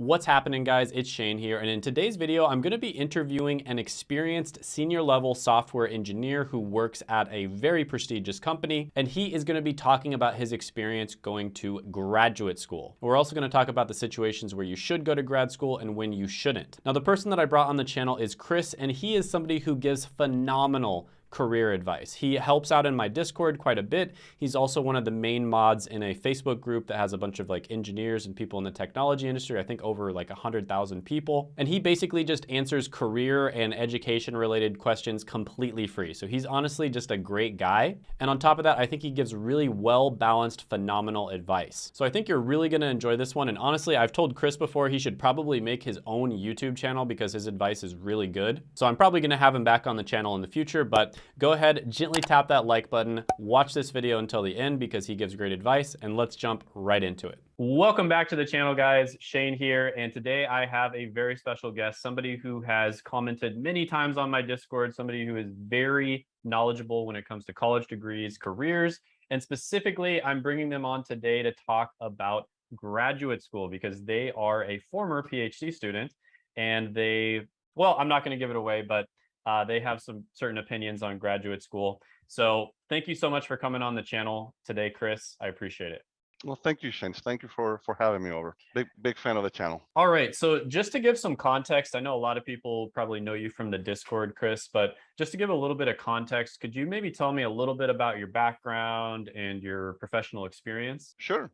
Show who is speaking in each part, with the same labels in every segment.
Speaker 1: What's happening guys? It's Shane here and in today's video I'm going to be interviewing an experienced senior level software engineer who works at a very prestigious company and he is going to be talking about his experience going to graduate school. We're also going to talk about the situations where you should go to grad school and when you shouldn't. Now the person that I brought on the channel is Chris and he is somebody who gives phenomenal career advice. He helps out in my Discord quite a bit. He's also one of the main mods in a Facebook group that has a bunch of like engineers and people in the technology industry, I think over like 100,000 people. And he basically just answers career and education related questions completely free. So he's honestly just a great guy. And on top of that, I think he gives really well balanced, phenomenal advice. So I think you're really gonna enjoy this one. And honestly, I've told Chris before he should probably make his own YouTube channel because his advice is really good. So I'm probably gonna have him back on the channel in the future, but Go ahead, gently tap that like button, watch this video until the end because he gives great advice, and let's jump right into it. Welcome back to the channel, guys. Shane here, and today I have a very special guest, somebody who has commented many times on my Discord, somebody who is very knowledgeable when it comes to college degrees, careers, and specifically, I'm bringing them on today to talk about graduate school because they are a former PhD student and they, well, I'm not going to give it away, but uh, they have some certain opinions on graduate school. So thank you so much for coming on the channel today, Chris. I appreciate it.
Speaker 2: Well, thank you, Shane. Thank you for for having me over. Big big fan of the channel.
Speaker 1: All right. So just to give some context, I know a lot of people probably know you from the Discord, Chris, but just to give a little bit of context, could you maybe tell me a little bit about your background and your professional experience?
Speaker 2: Sure.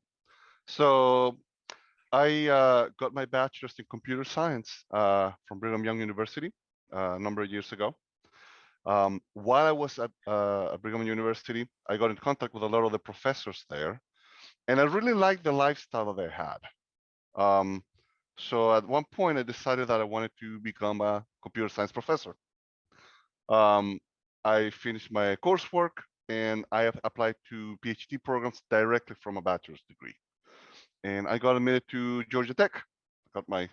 Speaker 2: So I uh, got my bachelor's in computer science uh, from Brigham Young University a number of years ago. Um, while I was at, uh, at Brigham University, I got in contact with a lot of the professors there, and I really liked the lifestyle that they had. Um, so at one point, I decided that I wanted to become a computer science professor. Um, I finished my coursework and I applied to PhD programs directly from a bachelor's degree. And I got admitted to Georgia Tech. I got my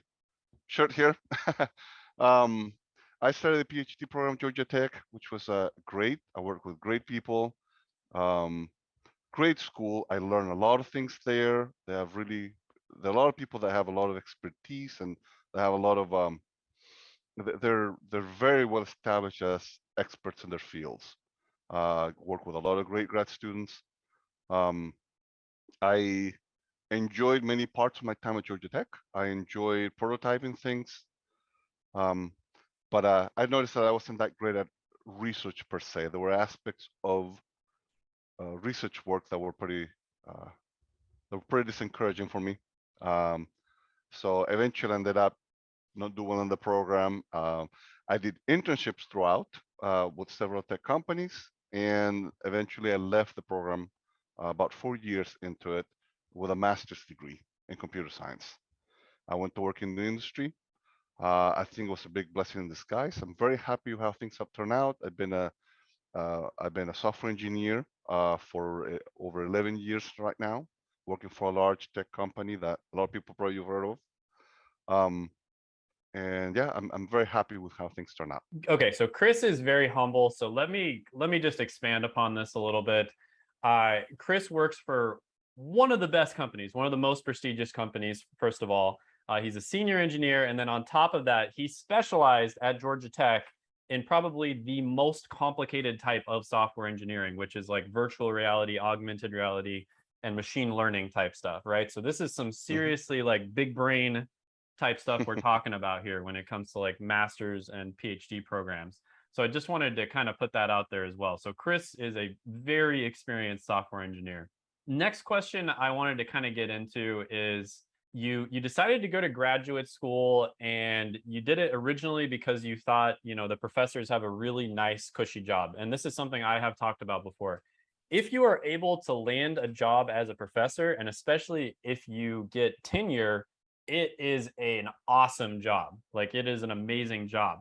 Speaker 2: shirt here. um, I started a PhD program at Georgia Tech, which was uh, great. I worked with great people, um, great school. I learned a lot of things there. They have really, there are a lot of people that have a lot of expertise and they have a lot of, um, they're they're very well established as experts in their fields. Uh, work with a lot of great grad students. Um, I enjoyed many parts of my time at Georgia Tech. I enjoyed prototyping things. Um, but uh, I noticed that I wasn't that great at research per se. There were aspects of uh, research work that were pretty uh, that were pretty discouraging for me. Um, so eventually I ended up not doing the program. Um, I did internships throughout uh, with several tech companies, and eventually I left the program uh, about four years into it with a master's degree in computer science. I went to work in the industry uh, I think it was a big blessing in disguise. I'm very happy how things have turned out. I've been a have uh, been a software engineer uh, for uh, over 11 years right now, working for a large tech company that a lot of people probably have heard of. Um, and yeah, I'm I'm very happy with how things turn out.
Speaker 1: Okay, so Chris is very humble. So let me let me just expand upon this a little bit. Uh, Chris works for one of the best companies, one of the most prestigious companies, first of all. Uh, he's a senior engineer. And then on top of that, he specialized at Georgia Tech in probably the most complicated type of software engineering, which is like virtual reality, augmented reality, and machine learning type stuff, right? So this is some mm-hmm. seriously like big brain type stuff we're talking about here when it comes to like masters and PhD programs. So I just wanted to kind of put that out there as well. So Chris is a very experienced software engineer. Next question I wanted to kind of get into is you you decided to go to graduate school and you did it originally because you thought you know the professors have a really nice cushy job and this is something i have talked about before. If you are able to land a job as a professor and especially if you get tenure it is an awesome job like it is an amazing job.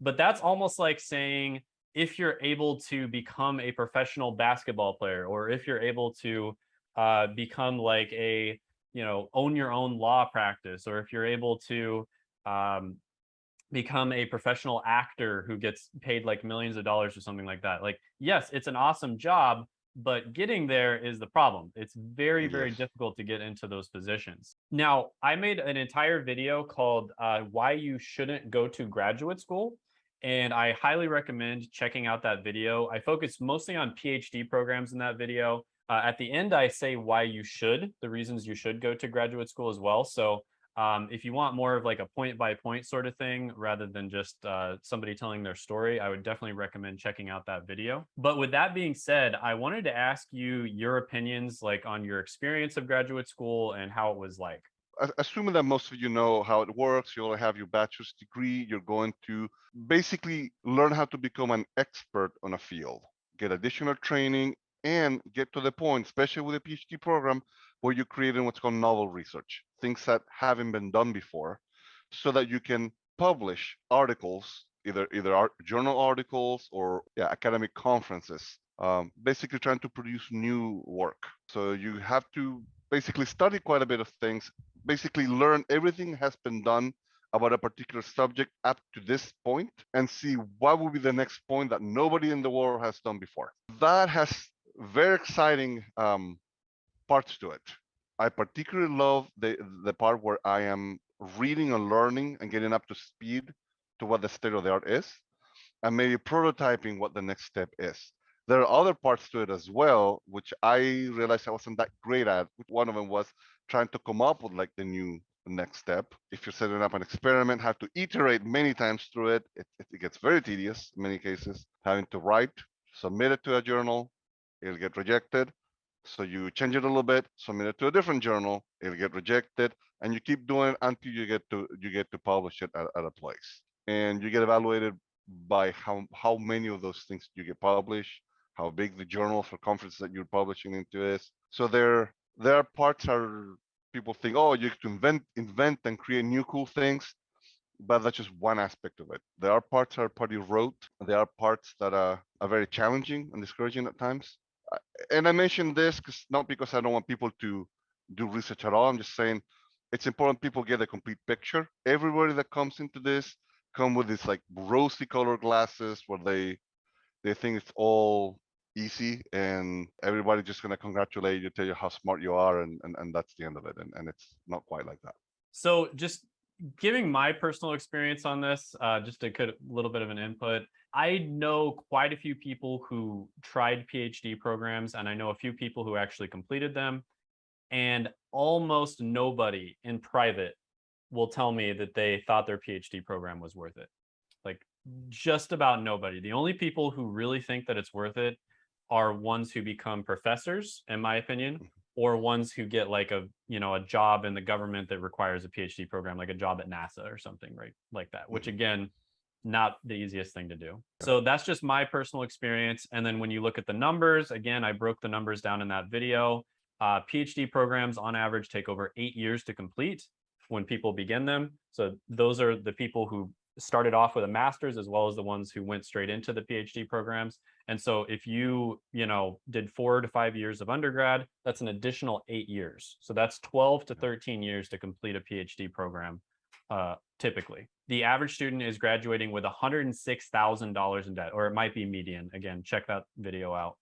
Speaker 1: But that's almost like saying if you're able to become a professional basketball player or if you're able to uh, become like a you know, own your own law practice, or if you're able to um, become a professional actor who gets paid like millions of dollars or something like that. Like, yes, it's an awesome job, but getting there is the problem. It's very, very
Speaker 2: Yes.
Speaker 1: difficult to get into those positions. Now, I made an entire video called uh, Why You Shouldn't Go to Graduate School. And I highly recommend checking out that video. I focus mostly on PhD programs in that video. Uh, at the end, I say why you should, the reasons you should go to graduate school as well. So um, if you want more of like a point by point sort of thing, rather than just uh, somebody telling their story, I would definitely recommend checking out that video. But with that being said, I wanted to ask you your opinions like on your experience of graduate school and how it was like.
Speaker 2: assuming that most of you know how it works, you all have your bachelor's degree, you're going to basically learn how to become an expert on a field, get additional training, and get to the point, especially with a PhD program, where you're creating what's called novel research, things that haven't been done before, so that you can publish articles, either either art, journal articles or yeah, academic conferences, um, basically trying to produce new work. So you have to basically study quite a bit of things basically learn everything has been done about a particular subject up to this point and see what will be the next point that nobody in the world has done before. That has very exciting um, parts to it. I particularly love the the part where I am reading and learning and getting up to speed to what the state of the art is, and maybe prototyping what the next step is. There are other parts to it as well, which I realized I wasn't that great at. One of them was trying to come up with like the new next step. If you're setting up an experiment, have to iterate many times through it. It, it gets very tedious in many cases. Having to write, submit it to a journal, it'll get rejected. So you change it a little bit, submit it to a different journal, it'll get rejected, and you keep doing it until you get to you get to publish it at, at a place. And you get evaluated by how how many of those things you get published, how big the journal for conference that you're publishing into is. So there there are parts are people think, oh, you to invent invent and create new cool things, but that's just one aspect of it. There are parts that are pretty rote. There are parts that are, are very challenging and discouraging at times. And I mention this because not because I don't want people to do research at all. I'm just saying it's important people get a complete picture. Everybody that comes into this come with these like rosy colored glasses where they they think it's all easy and everybody just gonna congratulate you, tell you how smart you are, and and, and that's the end of it. And, and it's not quite like that.
Speaker 1: So just giving my personal experience on this, uh, just a good- little bit of an input. I know quite a few people who tried PhD programs, and I know a few people who actually completed them. And almost nobody in private will tell me that they thought their PhD program was worth it. Like just about nobody. The only people who really think that it's worth it are ones who become professors, in my opinion, mm-hmm. or ones who get like a you know a job in the government that requires a PhD program, like a job at NASA or something, right? Like that. Which mm-hmm. again, not the easiest thing to do. So that's just my personal experience. And then when you look at the numbers, again, I broke the numbers down in that video. Uh, PhD programs on average take over eight years to complete when people begin them. So those are the people who started off with a master's as well as the ones who went straight into the PhD programs. And so if you, you know, did four to five years of undergrad, that's an additional eight years. So that's 12 to 13 years to complete a PhD program, uh, typically. The average student is graduating with $106,000 in debt, or it might be median. Again, check that video out.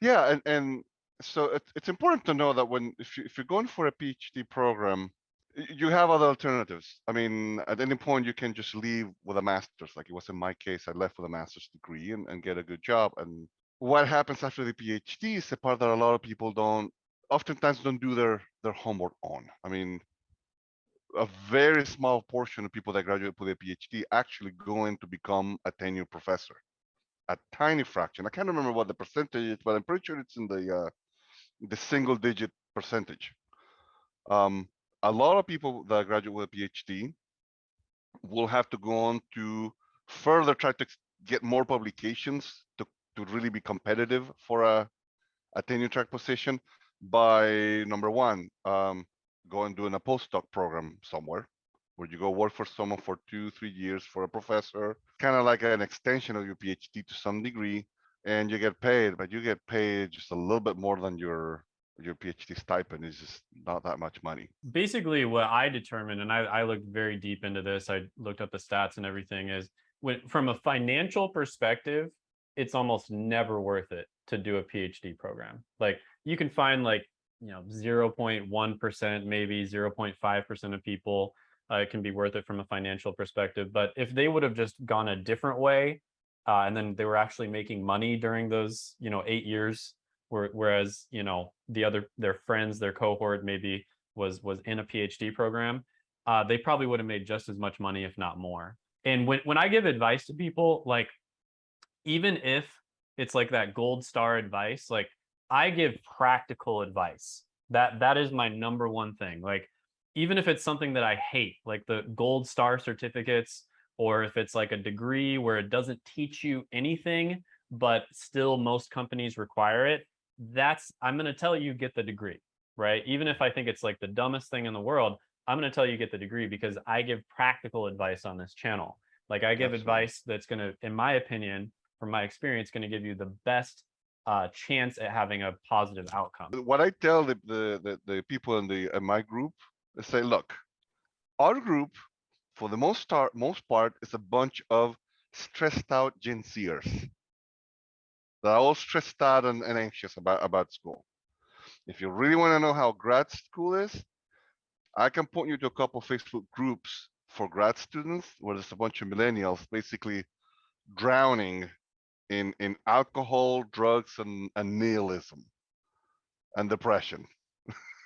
Speaker 2: Yeah, and and so it's it's important to know that when if you if you're going for a PhD program, you have other alternatives. I mean, at any point you can just leave with a master's, like it was in my case. I left with a master's degree and, and get a good job. And what happens after the PhD is the part that a lot of people don't, oftentimes don't do their their homework on. I mean, a very small portion of people that graduate with a PhD actually go in to become a tenure professor. A tiny fraction. I can't remember what the percentage is, but I'm pretty sure it's in the uh, the single digit percentage. Um, a lot of people that graduate with a PhD will have to go on to further try to get more publications to, to really be competitive for a, a tenure track position by number one, um, go and doing a postdoc program somewhere where you go work for someone for two, three years for a professor, kind of like an extension of your PhD to some degree, and you get paid, but you get paid just a little bit more than your your PhD stipend is just not that much money.
Speaker 1: basically what I determined, and I, I looked very deep into this, I looked up the stats and everything is when from a financial perspective, it's almost never worth it to do a PhD program. Like you can find like, you know, 0.1%, maybe 0.5% of people uh, it can be worth it from a financial perspective. But if they would have just gone a different way, uh, and then they were actually making money during those, you know, eight years, where, whereas, you know, the other, their friends, their cohort maybe was was in a PhD program, uh, they probably would have made just as much money, if not more. And when, when I give advice to people, like, even if it's like that gold star advice, like I give practical advice. That that is my number one thing. Like, even if it's something that I hate, like the gold star certificates, or if it's like a degree where it doesn't teach you anything, but still most companies require it, that's, I'm going to tell you get the degree, right? Even if I think it's like the dumbest thing in the world, I'm going to tell you get the degree because I give practical advice on this channel. Like I give
Speaker 2: Absolutely.
Speaker 1: advice that's going to, in my opinion, from my experience, going to give you the best uh, chance at having a positive outcome.
Speaker 2: What I tell the, the, the, the people in the, in my group, I say, look, our group, for the most part, most part, is a bunch of stressed out Gen Zers. They're all stressed out and, and anxious about, about school. If you really want to know how grad school is, I can point you to a couple Facebook groups for grad students where there's a bunch of millennials basically drowning in in alcohol, drugs, and, and nihilism and depression.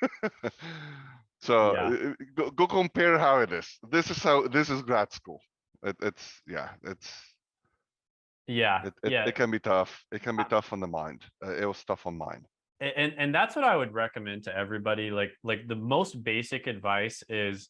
Speaker 2: so
Speaker 1: Yeah.
Speaker 2: uh, go, go compare how it is. This is how this is grad school. It, it's yeah, it's
Speaker 1: Yeah,
Speaker 2: it, it,
Speaker 1: yeah.
Speaker 2: it can be tough. It can be
Speaker 1: Uh,
Speaker 2: tough on the mind. Uh, it was tough on mine.
Speaker 1: And and that's what i would recommend to everybody like like the most basic advice is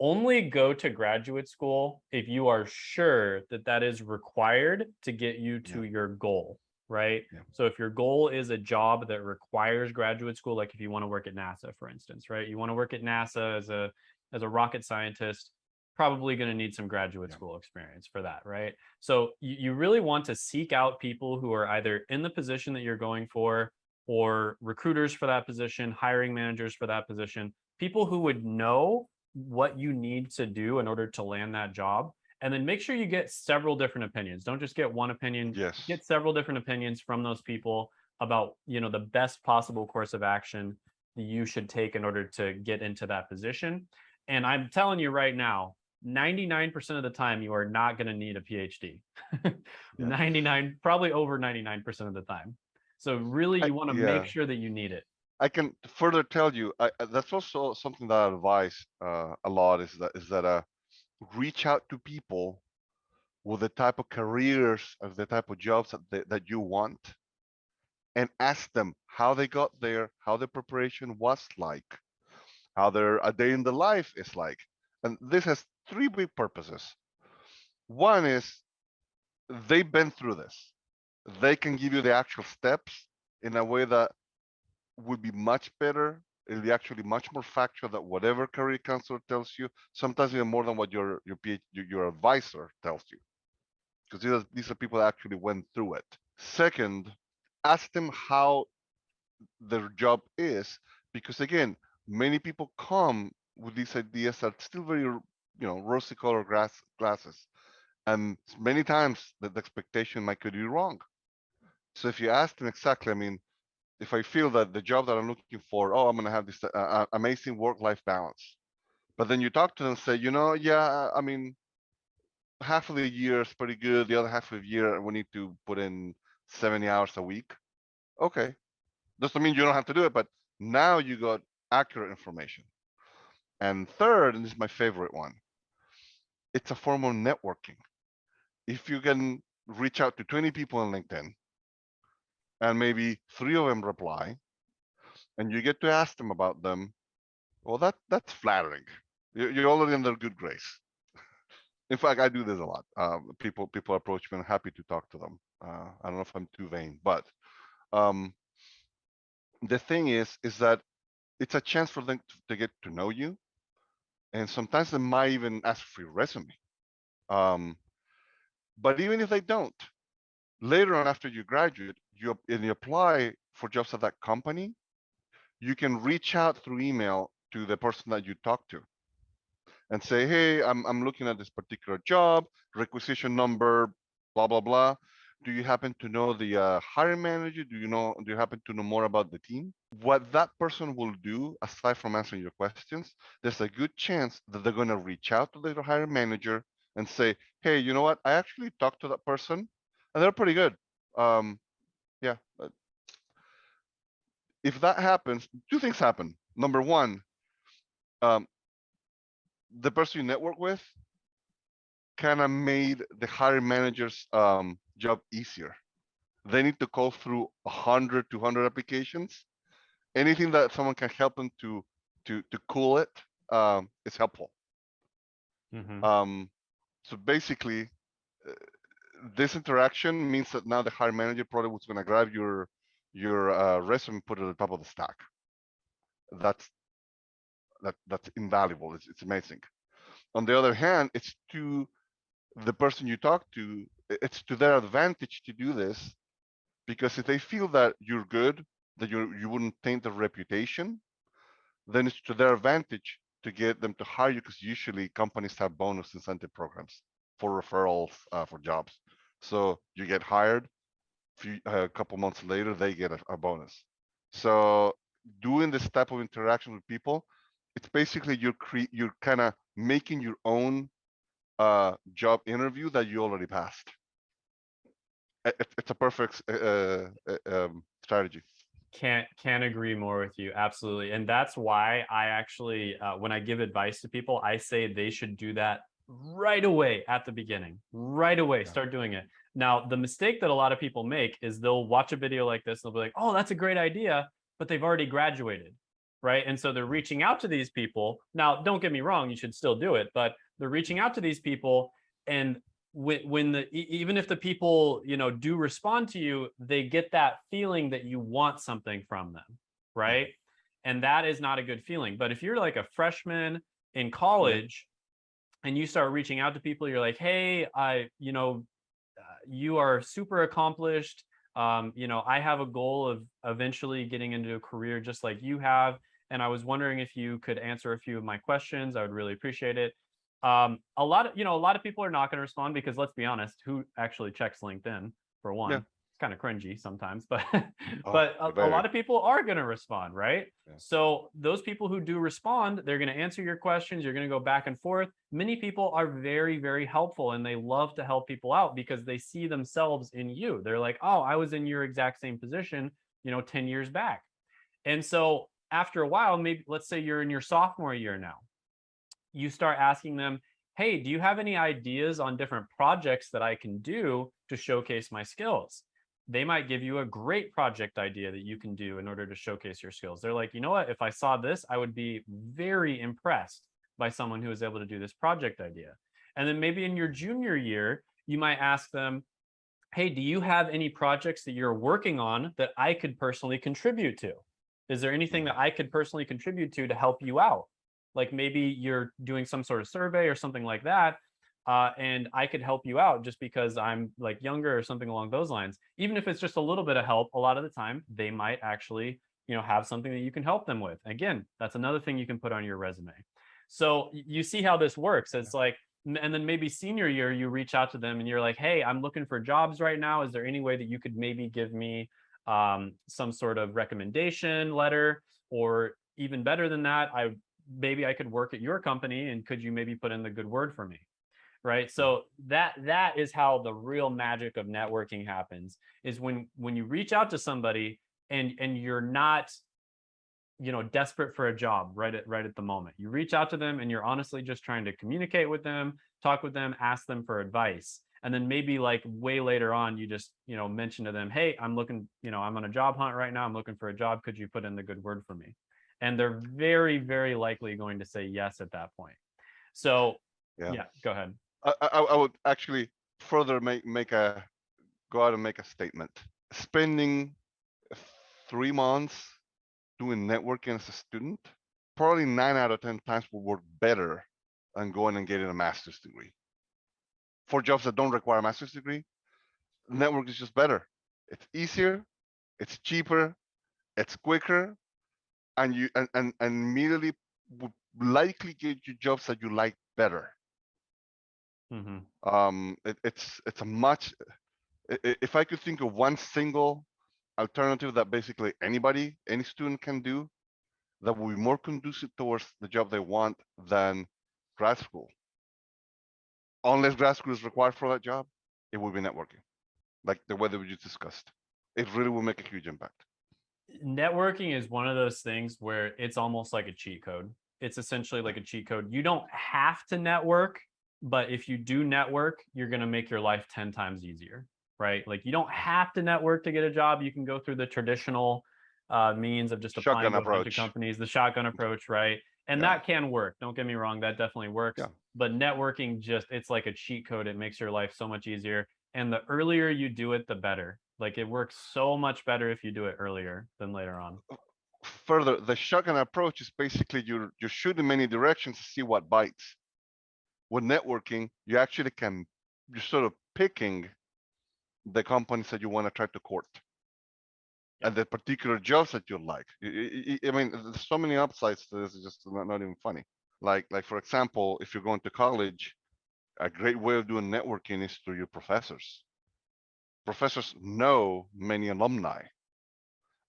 Speaker 1: only go to graduate school if you are sure that that is required to get you to your goal right
Speaker 2: Yeah.
Speaker 1: so if your goal is a job that requires graduate school like if you want to work at nasa for instance right you want to work at nasa as a as a rocket scientist probably going to need some graduate
Speaker 2: Yeah.
Speaker 1: school experience for that right so you, you really want to seek out people who are either in the position that you're going for or recruiters for that position, hiring managers for that position, people who would know what you need to do in order to land that job. And then make sure you get several different opinions. Don't just get one opinion,
Speaker 2: Yes.
Speaker 1: get several different opinions from those people about, you know, the best possible course of action that you should take in order to get into that position. And I'm telling you right now, 99% of the time you are not going to need a PhD. 99 probably over 99% of the time. So really you want to
Speaker 2: yeah.
Speaker 1: make sure that you need it.
Speaker 2: I can further tell you, I, that's also something that I advise uh, a lot is that is that uh, reach out to people with the type of careers of the type of jobs that they, that you want, and ask them how they got there, how the preparation was like, how their a day in the life is like, and this has three big purposes. One is they've been through this. They can give you the actual steps in a way that would be much better. It'll be actually much more factual that whatever career counselor tells you, sometimes even more than what your your PhD, your, advisor tells you. Because these are, these are people that actually went through it. Second, ask them how their job is, because again, many people come with these ideas that are still very, you know, rosy colored glass glasses. And many times the, the expectation might could be wrong. So if you ask them exactly, I mean, if I feel that the job that I'm looking for, oh, I'm gonna have this uh, uh, amazing work-life balance. But then you talk to them and say, you know, yeah, I mean, half of the year is pretty good. The other half of the year, we need to put in 70 hours a week. Okay. Doesn't mean you don't have to do it, but now you got accurate information. And third, and this is my favorite one, it's a form of networking. If you can reach out to 20 people on LinkedIn and maybe three of them reply and you get to ask them about them, well, that that's flattering. You're, already in their good grace. In fact, I do this a lot. Um, people people approach me and happy to talk to them. Uh, I don't know if I'm too vain, but um, the thing is, is that it's a chance for them to, to get to know you. And sometimes they might even ask for your resume. Um, but even if they don't, later on after you graduate, you and you apply for jobs at that company, you can reach out through email to the person that you talk to and say, hey, I'm, I'm looking at this particular job, requisition number, blah, blah, blah. Do you happen to know the uh, hiring manager? Do you know? Do you happen to know more about the team? What that person will do, aside from answering your questions, there's a good chance that they're going to reach out to the hiring manager and say, "Hey, you know what? I actually talked to that person, and they're pretty good." Um, yeah. uh, If that happens, two things happen. Number one, um, the person you network with kind of made the hiring manager's um, job easier. They need to call through 100, 200 applications. Anything that someone can help them to to to cool it um, is helpful.
Speaker 1: Mhm.
Speaker 2: Um, so basically, uh, this interaction means that now the hiring manager probably was going to grab your your uh, resume, and put it at the top of the stack. That's that that's invaluable. It's it's amazing. On the other hand, it's to the person you talk to, it's to their advantage to do this, because if they feel that you're good, that you you wouldn't taint their reputation, then it's to their advantage to get them to hire you, because usually companies have bonus incentive programs for referrals uh, for jobs. So you get hired, few, a couple months later, they get a, a bonus. So doing this type of interaction with people, it's basically you're cre- you're kind of making your own uh, job interview that you already passed. I- It's, a perfect uh, uh, um, strategy.
Speaker 1: Can't can't agree more with you. Absolutely. And that's why I actually uh, when I give advice to people, I say they should do that right away at the beginning. Right away,
Speaker 2: Yeah.
Speaker 1: start doing it. Now, the mistake that a lot of people make is they'll watch a video like this, and they'll be like, "Oh, that's a great idea," but they've already graduated. Right? And so they're reaching out to these people. Now, don't get me wrong, you should still do it, but they're reaching out to these people and when when the even if the people you know do respond to you they get that feeling that you want something from them right and that is not a good feeling but if you're like a freshman in college and you start reaching out to people you're like hey i you know uh, you are super accomplished um, you know i have a goal of eventually getting into a career just like you have and i was wondering if you could answer a few of my questions i would really appreciate it. Um, a lot of you know a lot of people are not going to respond because let's be honest who actually checks linkedin for one? it's kind of cringy sometimes but
Speaker 2: Oh,
Speaker 1: but a, a lot of people are going to respond right?
Speaker 2: Yeah.
Speaker 1: so those people who do respond they're going to answer your questions you're going to go back and forth. Many people are very very helpful and they love to help people out because they see themselves in you. They're like oh i was in your exact same position you know 10 years back. And so after a while maybe let's say you're in your sophomore year now. You start asking them hey do you have any ideas on different projects that i can do to showcase my skills they might give you a great project idea that you can do in order to showcase your skills. They're like you know what? If i saw this i would be very impressed by someone who is able to do this project idea. And then maybe in your junior year you might ask them hey do you have any projects that you're working on that i could personally contribute to? Is there anything that mm. i could personally contribute to to help you out? Like maybe you're doing some sort of survey or something like that uh, and i could help you out just because i'm like younger or something along those lines. Even if it's just a little bit of help a lot of the time they might actually you know have something that you can help them with. Again that's another thing you can put on your resume. So you see how this works. It's like and then maybe senior year you reach out to them and you're like hey i'm looking for jobs right now. Is there any way that you could maybe give me um, some sort of recommendation letter? Or even better than that i maybe I could work at your company and could you maybe put in the good word for me? Right. So that that is how the real magic of networking happens is when when you reach out to somebody and and you're not you know desperate for a job right at right at the moment. You reach out to them and you're honestly just trying to communicate with them, talk with them, ask them for advice. And then maybe like way later on you just, you know, mention to them, "Hey, I'm looking, you know, I'm on a job hunt right now. I'm looking for a job. Could you put in the good word for me?" and they're very very likely going to say yes at that point so
Speaker 2: Yeah.
Speaker 1: yeah, go ahead
Speaker 2: I, I, I would actually further make make a go out and make a statement. Spending three months doing networking as a student, probably nine out of ten times will work better than going and getting a master's degree. For jobs that don't require a master's degree, network is just better. It's easier, it's cheaper, it's quicker, and you and and, and immediately would likely get you jobs that you like better
Speaker 1: hmm
Speaker 2: um it, it's it's a much I- i- if I could think of one single alternative that basically anybody, any student can do, that will be more conducive towards the job they want than grad school. Unless grad school is required for that job, it will be networking, like the way that we just discussed. It really will make a huge impact.
Speaker 1: networking is one of those things where it's almost like a cheat code. It's essentially like a cheat code. You don't have to network, but if you do network, you're going to make your life 10 times easier, right? Like you don't have to network to get a job. You can go through the traditional uh, means of just applying
Speaker 2: Shotgun
Speaker 1: to companies, the shotgun approach, right? And
Speaker 2: Yeah.
Speaker 1: that can work. Don't get me wrong, that definitely works.
Speaker 2: Yeah.
Speaker 1: But networking just it's like a cheat code. It makes your life so much easier. And the earlier you do it, the better. Like it works so much better if you do it earlier than later on.
Speaker 2: Further, the shotgun approach is basically you're, you're shooting many directions to see what bites. With networking, you actually can, you're sort of picking the companies that you want to try to court. And the particular jobs that you like. I mean, there's so many upsides to this, it's just not, not even funny. Like, like, for example, if you're going to college, a great way of doing networking is through your professors. Professors know many alumni.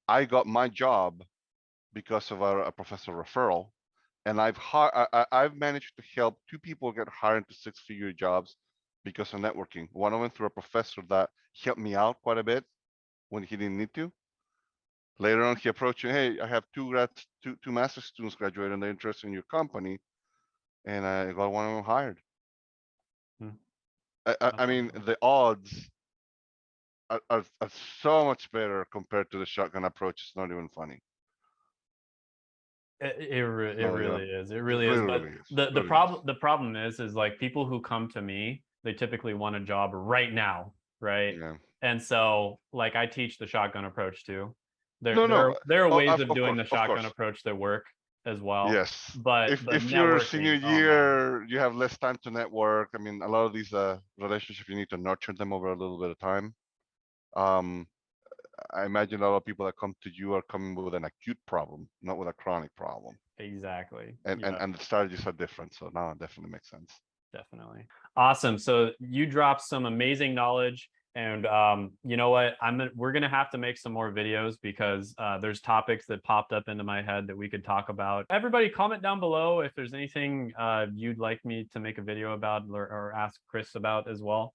Speaker 2: I got my job because of a, a professor referral. And I've I, I've managed to help two people get hired into six-figure jobs because of networking. One of them through a professor that helped me out quite a bit when he didn't need to. Later on, he approached me, hey, I have two grad, two, two master students graduating, they're interested in your company. And I got one of them hired.
Speaker 1: Hmm.
Speaker 2: I, I, I mean, the odds are, are, are so much better compared to the shotgun approach. It's not even funny.
Speaker 1: It, it, re- it
Speaker 2: yeah.
Speaker 1: really is. It really is. But
Speaker 2: is.
Speaker 1: the, the problem the problem is is like people who come to me, they typically want a job right now, right?
Speaker 2: Yeah.
Speaker 1: And so like I teach the shotgun approach too. There,
Speaker 2: No,
Speaker 1: there,
Speaker 2: no,
Speaker 1: are, there are
Speaker 2: oh,
Speaker 1: ways
Speaker 2: of-
Speaker 1: of,
Speaker 2: of
Speaker 1: doing
Speaker 2: course,
Speaker 1: the shotgun approach that work as well.
Speaker 2: Yes.
Speaker 1: But
Speaker 2: If,
Speaker 1: but
Speaker 2: if you're senior
Speaker 1: oh,
Speaker 2: year, you have less time to network. I mean, a lot of these, uh, relationships, you need to nurture them over a little bit of time. Um, I imagine a lot of people that come to you are coming with an acute problem, not with a chronic problem.
Speaker 1: exactly.
Speaker 2: And, and,
Speaker 1: Yeah.
Speaker 2: and the strategies are different. So now it definitely makes sense.
Speaker 1: definitely awesome so you dropped some amazing knowledge and um, you know what i'm we're gonna have to make some more videos because uh, there's topics that popped up into my head that we could talk about everybody comment down below if there's anything uh, you'd like me to make a video about or, or ask chris about as well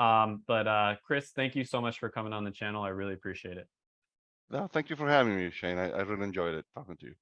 Speaker 1: um, but uh, chris thank you so much for coming on the channel i really appreciate it
Speaker 2: No, thank you for having me, Shane. I, I really enjoyed it talking to you.